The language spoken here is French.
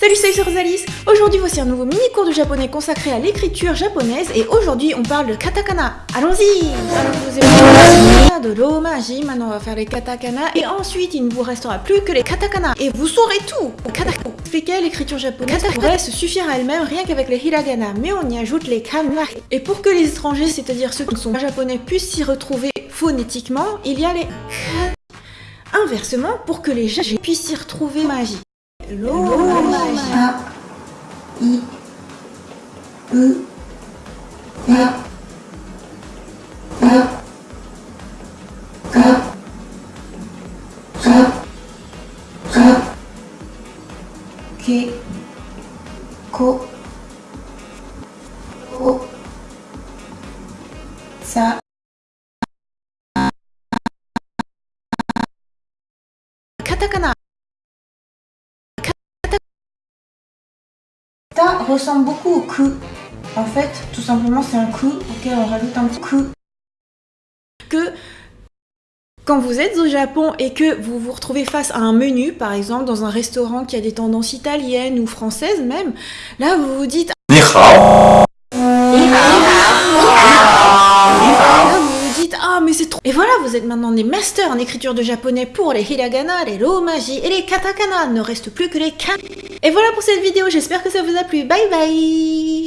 Salut, salut, c'est Rosalis Aujourd'hui, voici un nouveau mini-cours de japonais consacré à l'écriture japonaise et aujourd'hui, on parle de katakana. Allons-y. Alors, vous avez de l'hommage, maintenant on va faire les katakana. Et ensuite, il ne vous restera plus que les katakana. Et vous saurez tout. Katakana. Expliquer l'écriture japonaise pourrait se suffire à elle-même rien qu'avec les hiragana, mais on y ajoute les kana. Et pour que les étrangers, c'est-à-dire ceux qui ne sont pas japonais, puissent s'y retrouver phonétiquement, il y a les Inversement, pour que les japonais puissent s'y retrouver magie. ローマしたいうえががさカタカナ。Ressemble beaucoup au ku. En fait, tout simplement, c'est un ku auquel on rajoute un petit ku. que quand vous êtes au Japon et que vous vous retrouvez face à un menu, par exemple dans un restaurant qui a des tendances italiennes ou françaises même, là vous vous dites et voilà vous êtes maintenant des masters en écriture de japonais pour les hiragana, les romaji et les katakana. Ne reste plus que les kan. Et voilà pour cette vidéo. J'espère que ça vous a plu. Bye bye.